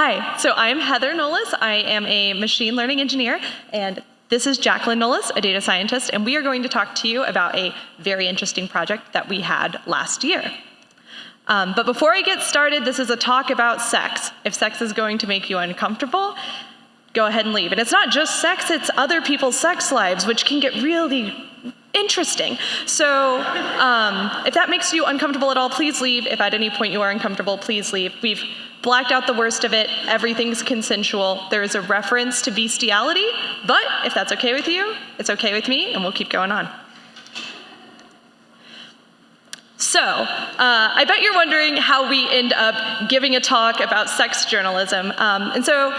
Hi, so I'm Heather Nolis. I am a machine learning engineer, and this is Jacqueline Nolis, a data scientist, and we are going to talk to you about a very interesting project that we had last year. Um, but before I get started, this is a talk about sex. If sex is going to make you uncomfortable, go ahead and leave. And it's not just sex, it's other people's sex lives, which can get really interesting. So um, if that makes you uncomfortable at all, please leave. If at any point you are uncomfortable, please leave. We've blacked out the worst of it. Everything's consensual. There is a reference to bestiality, but if that's okay with you, it's okay with me, and we'll keep going on. So, uh, I bet you're wondering how we end up giving a talk about sex journalism. Um, and so,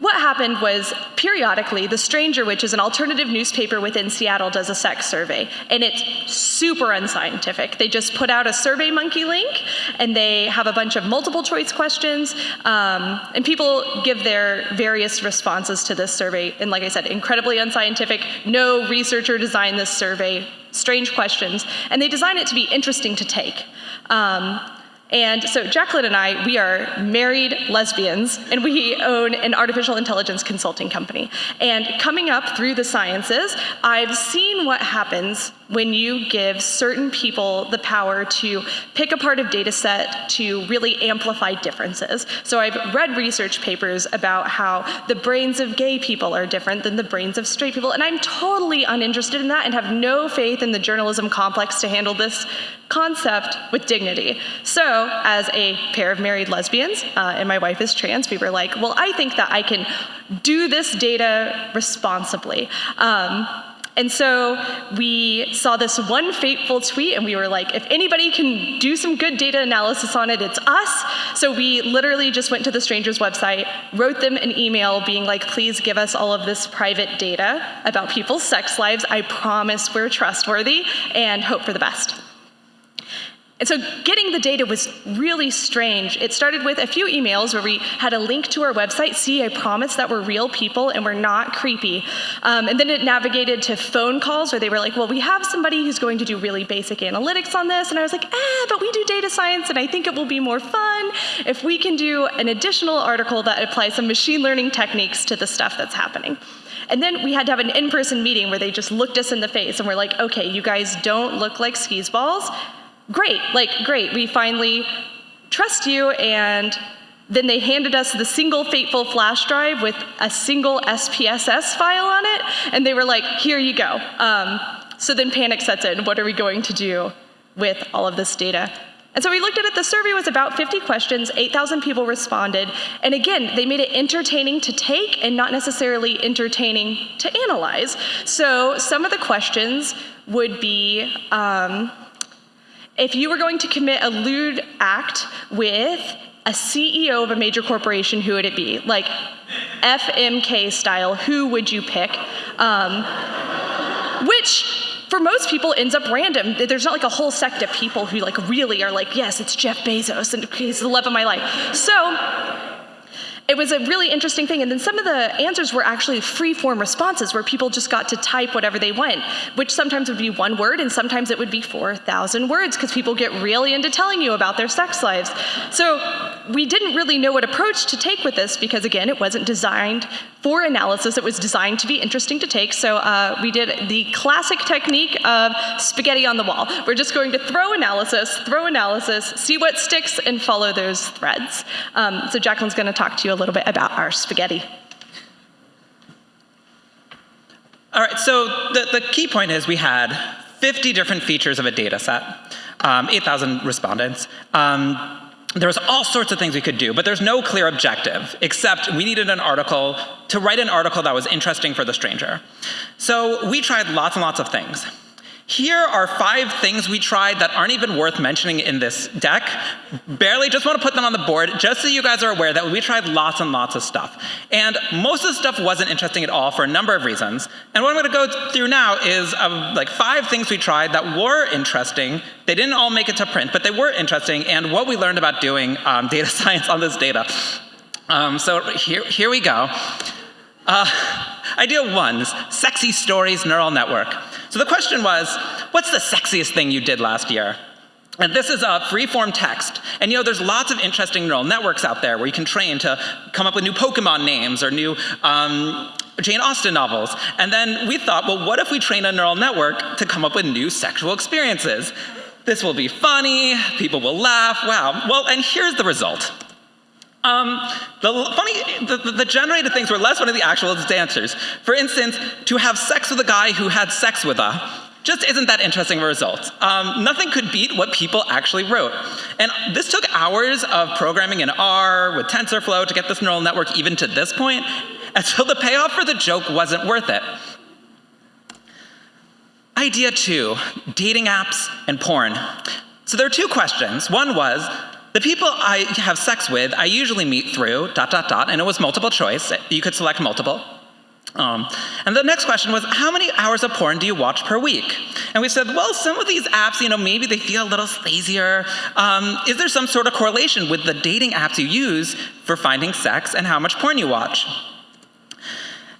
what happened was periodically, The Stranger, which is an alternative newspaper within Seattle, does a sex survey, and it's super unscientific. They just put out a Survey Monkey link, and they have a bunch of multiple choice questions, um, and people give their various responses to this survey. And like I said, incredibly unscientific. No researcher designed this survey. Strange questions, and they design it to be interesting to take. Um, and so Jacqueline and I, we are married lesbians, and we own an artificial intelligence consulting company. And coming up through the sciences, I've seen what happens when you give certain people the power to pick a part of data set to really amplify differences. So I've read research papers about how the brains of gay people are different than the brains of straight people, and I'm totally uninterested in that and have no faith in the journalism complex to handle this concept with dignity. So, as a pair of married lesbians, uh, and my wife is trans, we were like, well, I think that I can do this data responsibly. Um, and so we saw this one fateful tweet and we were like, if anybody can do some good data analysis on it, it's us. So we literally just went to the stranger's website, wrote them an email being like, please give us all of this private data about people's sex lives. I promise we're trustworthy and hope for the best. And so getting the data was really strange. It started with a few emails where we had a link to our website. See, I promise that we're real people and we're not creepy. Um, and then it navigated to phone calls where they were like, well, we have somebody who's going to do really basic analytics on this. And I was like, eh, but we do data science and I think it will be more fun if we can do an additional article that applies some machine learning techniques to the stuff that's happening. And then we had to have an in-person meeting where they just looked us in the face and were like, okay, you guys don't look like skis balls great, like, great, we finally trust you, and then they handed us the single fateful flash drive with a single SPSS file on it, and they were like, here you go. Um, so then panic sets in. What are we going to do with all of this data? And so we looked at it, the survey was about 50 questions, 8,000 people responded, and again, they made it entertaining to take and not necessarily entertaining to analyze. So some of the questions would be, um, if you were going to commit a lewd act with a CEO of a major corporation, who would it be? Like FMK style, who would you pick? Um, which for most people ends up random. There's not like a whole sect of people who like really are like, yes, it's Jeff Bezos and he's the love of my life. So it was a really interesting thing. And then some of the answers were actually free form responses where people just got to type whatever they want, which sometimes would be one word and sometimes it would be 4,000 words because people get really into telling you about their sex lives. So we didn't really know what approach to take with this because, again, it wasn't designed for analysis. It was designed to be interesting to take. So uh, we did the classic technique of spaghetti on the wall. We're just going to throw analysis, throw analysis, see what sticks, and follow those threads. Um, so Jacqueline's going to talk to you a little bit about our spaghetti. All right, so the, the key point is we had 50 different features of a data set, um, 8,000 respondents. Um, there was all sorts of things we could do, but there's no clear objective, except we needed an article to write an article that was interesting for the stranger. So we tried lots and lots of things. Here are five things we tried that aren't even worth mentioning in this deck. Barely just want to put them on the board just so you guys are aware that we tried lots and lots of stuff. And most of the stuff wasn't interesting at all for a number of reasons. And what I'm going to go through now is um, like five things we tried that were interesting. They didn't all make it to print, but they were interesting and what we learned about doing um, data science on this data. Um, so here, here we go. Uh, idea one, sexy stories neural network. So the question was, what's the sexiest thing you did last year? And this is a free-form text. And you know, there's lots of interesting neural networks out there where you can train to come up with new Pokemon names or new um, Jane Austen novels. And then we thought, well, what if we train a neural network to come up with new sexual experiences? This will be funny, people will laugh, wow. Well, and here's the result. Um, the funny, the, the, generated things were less funny than the actual dancers. For instance, to have sex with a guy who had sex with a just isn't that interesting of a result. Um, nothing could beat what people actually wrote. And this took hours of programming in R with TensorFlow to get this neural network even to this point, and so the payoff for the joke wasn't worth it. Idea two, dating apps and porn. So there are two questions. One was, the people I have sex with, I usually meet through dot, dot, dot, and it was multiple choice. You could select multiple. Um, and the next question was, how many hours of porn do you watch per week? And we said, well, some of these apps, you know, maybe they feel a little lazier. Um, is there some sort of correlation with the dating apps you use for finding sex and how much porn you watch?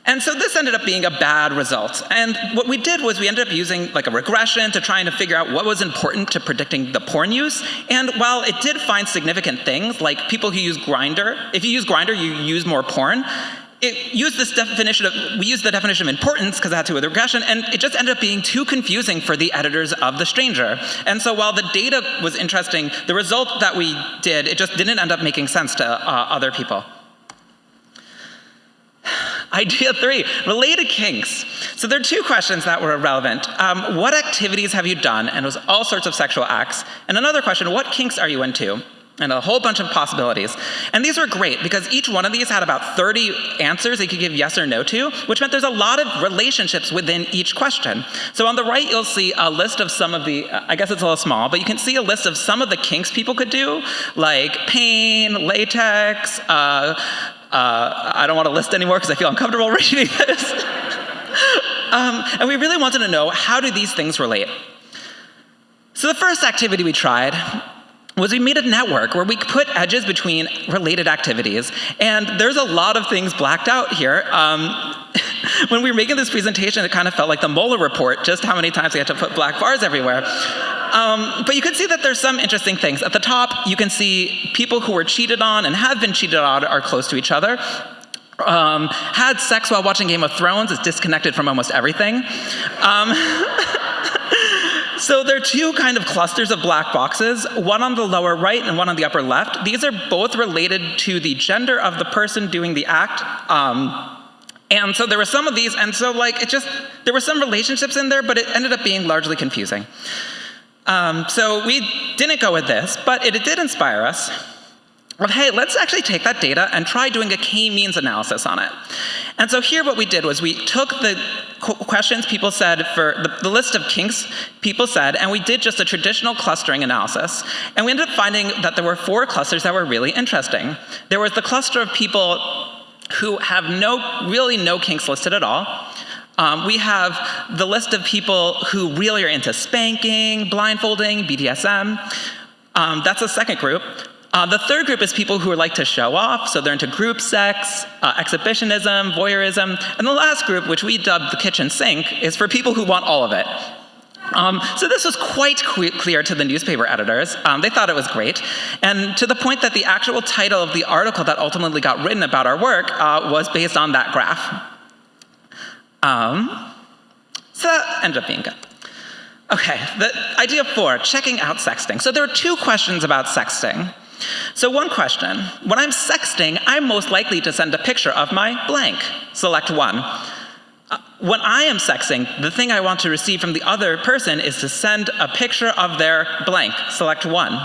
And so this ended up being a bad result. And what we did was we ended up using like a regression to trying to figure out what was important to predicting the porn use. And while it did find significant things, like people who use Grindr, if you use Grindr, you use more porn. It used this definition of, we used the definition of importance because it had to with regression, and it just ended up being too confusing for the editors of The Stranger. And so while the data was interesting, the result that we did, it just didn't end up making sense to uh, other people. Idea three, related kinks. So there are two questions that were relevant. Um, what activities have you done? And it was all sorts of sexual acts. And another question, what kinks are you into? And a whole bunch of possibilities. And these were great because each one of these had about 30 answers they could give yes or no to, which meant there's a lot of relationships within each question. So on the right, you'll see a list of some of the, I guess it's a little small, but you can see a list of some of the kinks people could do, like pain, latex, uh, uh, I don't want to list anymore because I feel uncomfortable reading this. um, and we really wanted to know how do these things relate? So the first activity we tried was we made a network where we put edges between related activities. And there's a lot of things blacked out here. Um, when we were making this presentation, it kind of felt like the Mueller report, just how many times we had to put black bars everywhere. Um, but you can see that there's some interesting things. At the top, you can see people who were cheated on and have been cheated on are close to each other. Um, had sex while watching Game of Thrones is disconnected from almost everything. Um, So there are two kind of clusters of black boxes, one on the lower right and one on the upper left. These are both related to the gender of the person doing the act. Um, and so there were some of these, and so like it just, there were some relationships in there, but it ended up being largely confusing. Um, so we didn't go with this, but it, it did inspire us of, hey, let's actually take that data and try doing a k-means analysis on it. And so here what we did was we took the questions people said for the, the, list of kinks people said, and we did just a traditional clustering analysis. And we ended up finding that there were four clusters that were really interesting. There was the cluster of people who have no, really no kinks listed at all. Um, we have the list of people who really are into spanking, blindfolding, BDSM. Um, that's the second group. Uh, the third group is people who like to show off, so they're into group sex, uh, exhibitionism, voyeurism. And the last group, which we dubbed the kitchen sink, is for people who want all of it. Um, so this was quite clear to the newspaper editors. Um, they thought it was great. And to the point that the actual title of the article that ultimately got written about our work uh, was based on that graph. Um, so that ended up being good. Okay, the idea four, checking out sexting. So there are two questions about sexting. So one question, when I'm sexting, I'm most likely to send a picture of my blank. Select one. Uh, when I am sexting, the thing I want to receive from the other person is to send a picture of their blank. Select one.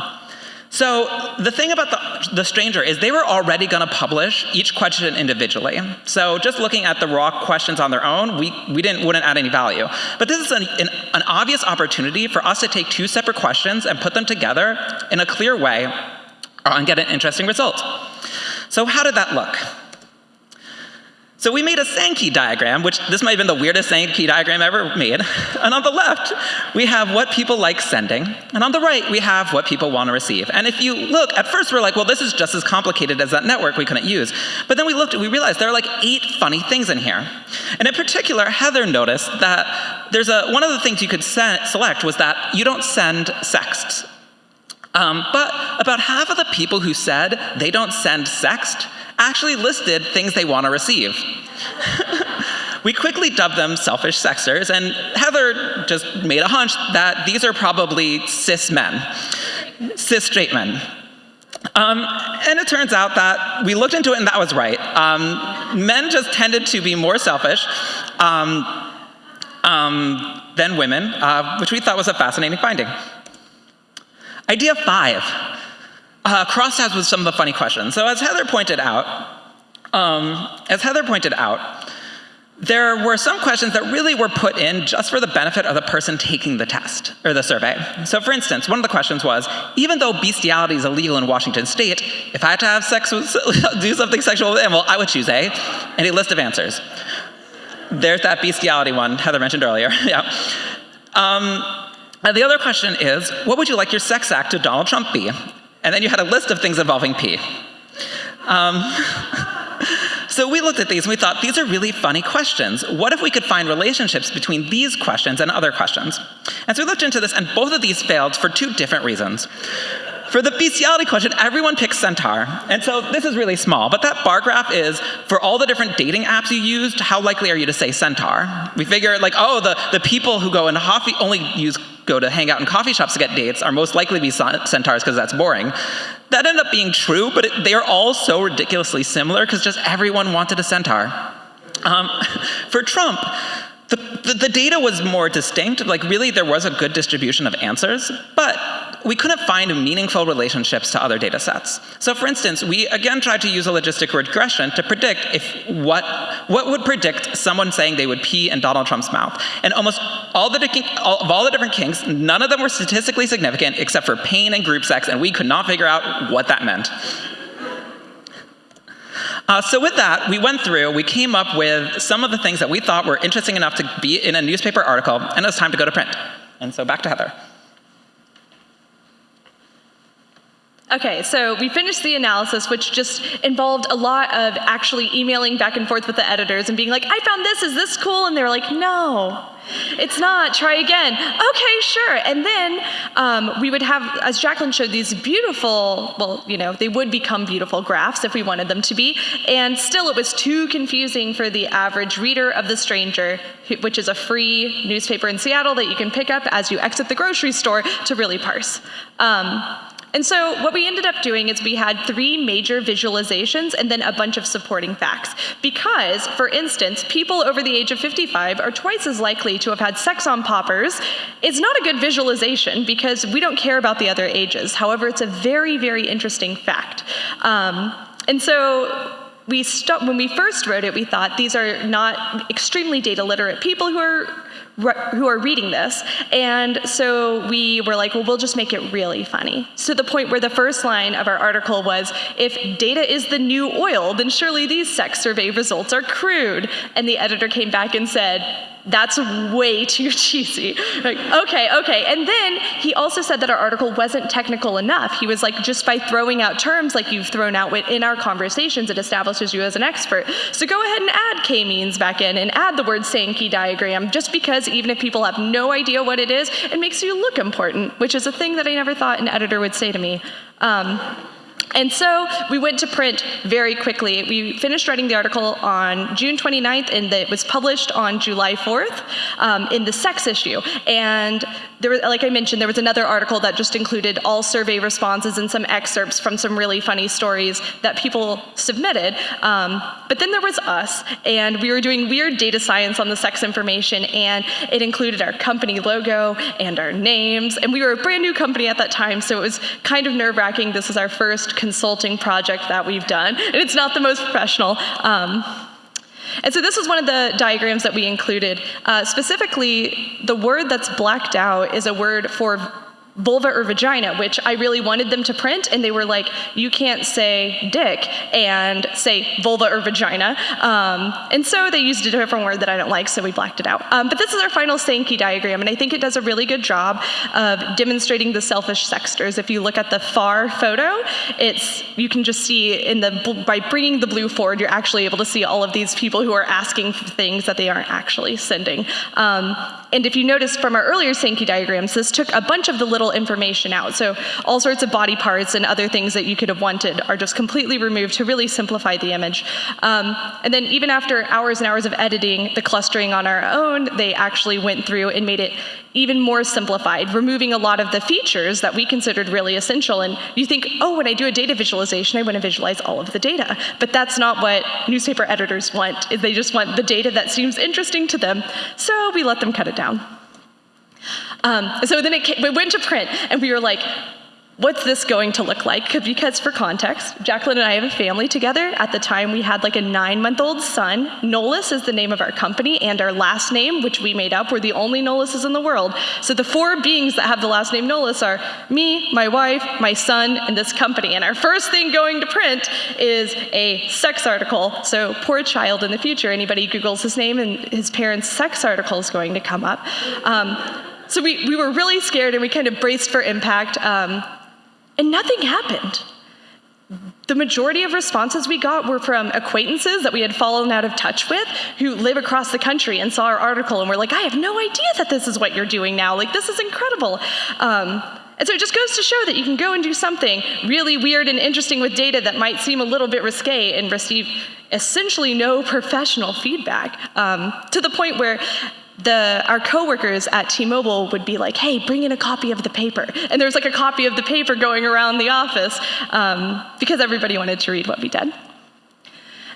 So the thing about the, the stranger is they were already going to publish each question individually. So just looking at the raw questions on their own, we, we didn't, wouldn't add any value. But this is an, an, an obvious opportunity for us to take two separate questions and put them together in a clear way and get an interesting result. So how did that look? So we made a Sankey diagram, which this might have been the weirdest Sankey diagram ever made. And on the left, we have what people like sending. And on the right, we have what people want to receive. And if you look, at first we're like, well, this is just as complicated as that network we couldn't use. But then we looked, we realized there are like eight funny things in here. And in particular, Heather noticed that there's a, one of the things you could select was that you don't send sexts Um, but about half of the people who said they don't send sext actually listed things they want to receive. we quickly dubbed them selfish sexers, and Heather just made a hunch that these are probably cis men, cis straight men. Um, and it turns out that we looked into it and that was right. Um, men just tended to be more selfish um, um than women, uh, which we thought was a fascinating finding. Idea five, uh, crosstabs with some of the funny questions. So as Heather pointed out, um, as Heather pointed out, there were some questions that really were put in just for the benefit of the person taking the test or the survey. So for instance, one of the questions was, even though bestiality is illegal in Washington state, if I had to have sex with, do something sexual with an animal, I would choose A, and a list of answers. There's that bestiality one Heather mentioned earlier, yeah. Um, and the other question is, what would you like your sex act to Donald Trump be? And then you had a list of things involving P. Um, so we looked at these and we thought, these are really funny questions. What if we could find relationships between these questions and other questions? And so we looked into this, and both of these failed for two different reasons. For the bestiality question, everyone picks Centaur. And so this is really small, but that bar graph is for all the different dating apps you used, how likely are you to say Centaur? We figure like, oh, the, the people who go into coffee only use go to hang out in coffee shops to get dates are most likely to be centaurs because that's boring. That ended up being true, but it, they are all so ridiculously similar because just everyone wanted a centaur. Um, for Trump, the, the, the, data was more distinct. Like, really, there was a good distribution of answers, but we couldn't find meaningful relationships to other data sets. So for instance, we again tried to use a logistic regression to predict if what, what would predict someone saying they would pee in Donald Trump's mouth. And almost all the, all, of all the different kinks, none of them were statistically significant except for pain and group sex, and we could not figure out what that meant. Uh, so with that, we went through, we came up with some of the things that we thought were interesting enough to be in a newspaper article, and it was time to go to print. And so back to Heather. Okay, so we finished the analysis, which just involved a lot of actually emailing back and forth with the editors and being like, I found this, is this cool? And they were like, no, it's not, try again. Okay, sure. And then um, we would have, as Jacqueline showed, these beautiful, well, you know, they would become beautiful graphs if we wanted them to be. And still, it was too confusing for the average reader of The Stranger, which is a free newspaper in Seattle that you can pick up as you exit the grocery store to really parse. Um, and so what we ended up doing is we had three major visualizations and then a bunch of supporting facts. Because, for instance, people over the age of 55 are twice as likely to have had sex on poppers. It's not a good visualization because we don't care about the other ages. However, it's a very, very interesting fact. Um, and so we when we first wrote it, we thought these are not extremely data literate people who are who are reading this. And so we were like, well, we'll just make it really funny. To the point where the first line of our article was, if data is the new oil, then surely these sex survey results are crude. And the editor came back and said, that's way too cheesy. Like, okay, okay. And then he also said that our article wasn't technical enough. He was like, just by throwing out terms like you've thrown out in our conversations, it establishes you as an expert. So go ahead and add k-means back in and add the word Sankey diagram, just because even if people have no idea what it is, it makes you look important, which is a thing that I never thought an editor would say to me. Um, and so we went to print very quickly. We finished writing the article on June 29th, and it was published on July 4th um, in the sex issue. And there was, like I mentioned, there was another article that just included all survey responses and some excerpts from some really funny stories that people submitted. Um, but then there was us, and we were doing weird data science on the sex information, and it included our company logo and our names. And we were a brand new company at that time, so it was kind of nerve wracking. This is our first consulting project that we've done, and it's not the most professional. Um, and so this is one of the diagrams that we included. Uh, specifically, the word that's blacked out is a word for vulva or vagina, which I really wanted them to print, and they were like, you can't say dick and say vulva or vagina. Um, and so they used a different word that I don't like, so we blacked it out. Um, but this is our final Sankey diagram, and I think it does a really good job of demonstrating the selfish sexters. If you look at the far photo, it's you can just see in the by bringing the blue forward, you're actually able to see all of these people who are asking for things that they aren't actually sending. Um, and if you notice from our earlier Sankey diagrams, this took a bunch of the little information out. So all sorts of body parts and other things that you could have wanted are just completely removed to really simplify the image. Um, and then even after hours and hours of editing the clustering on our own, they actually went through and made it even more simplified, removing a lot of the features that we considered really essential. And you think, oh, when I do a data visualization, I want to visualize all of the data. But that's not what newspaper editors want. They just want the data that seems interesting to them. So we let them cut it down. Um, so then it, came, it went to print, and we were like, what's this going to look like? Because for context, Jacqueline and I have a family together. At the time, we had like a nine-month-old son. Nolis is the name of our company, and our last name, which we made up, we're the only Nolises in the world. So the four beings that have the last name Nolis are me, my wife, my son, and this company. And our first thing going to print is a sex article. So poor child in the future, anybody Googles his name and his parents' sex article is going to come up. Um, so we, we were really scared and we kind of braced for impact. Um, and nothing happened. The majority of responses we got were from acquaintances that we had fallen out of touch with who live across the country and saw our article and were like, I have no idea that this is what you're doing now. Like, this is incredible. Um, and so it just goes to show that you can go and do something really weird and interesting with data that might seem a little bit risque and receive essentially no professional feedback um, to the point where the, our coworkers at T-Mobile would be like, hey, bring in a copy of the paper. And there was like a copy of the paper going around the office um, because everybody wanted to read what we did.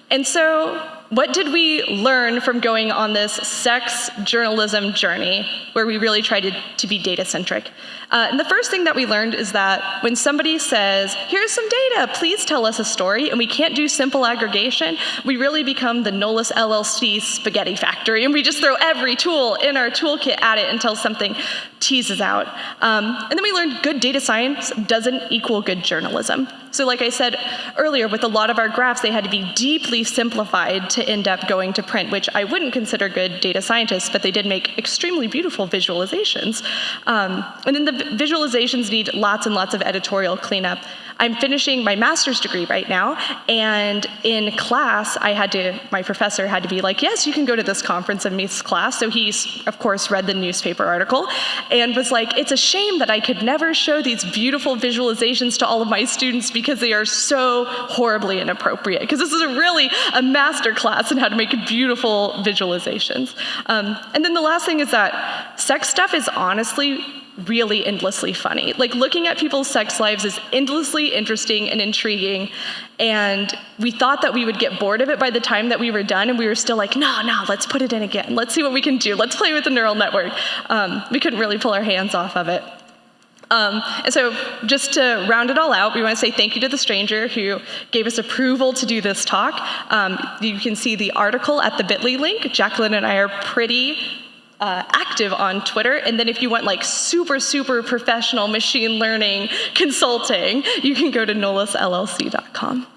And so what did we learn from going on this sex journalism journey where we really tried to, to be data centric? Uh, and the first thing that we learned is that when somebody says, here's some data, please tell us a story, and we can't do simple aggregation, we really become the Nolis LLC spaghetti factory, and we just throw every tool in our toolkit at it until something teases out. Um, and then we learned good data science doesn't equal good journalism. So like I said earlier, with a lot of our graphs, they had to be deeply simplified to end up going to print, which I wouldn't consider good data scientists, but they did make extremely beautiful visualizations. Um, and then the visualizations need lots and lots of editorial cleanup. I'm finishing my master's degree right now, and in class, I had to, my professor had to be like, yes, you can go to this conference and Meeth's class. So he's, of course, read the newspaper article and was like, it's a shame that I could never show these beautiful visualizations to all of my students because they are so horribly inappropriate. Because this is a really a master class in how to make beautiful visualizations. Um, and then the last thing is that sex stuff is honestly really endlessly funny. Like looking at people's sex lives is endlessly interesting and intriguing. And we thought that we would get bored of it by the time that we were done, and we were still like, no, no, let's put it in again. Let's see what we can do. Let's play with the neural network. Um, we couldn't really pull our hands off of it. Um, and so just to round it all out, we want to say thank you to the stranger who gave us approval to do this talk. Um, you can see the article at the bit.ly link. Jacqueline and I are pretty uh, active on Twitter. And then if you want like super, super professional machine learning consulting, you can go to nolisllc.com.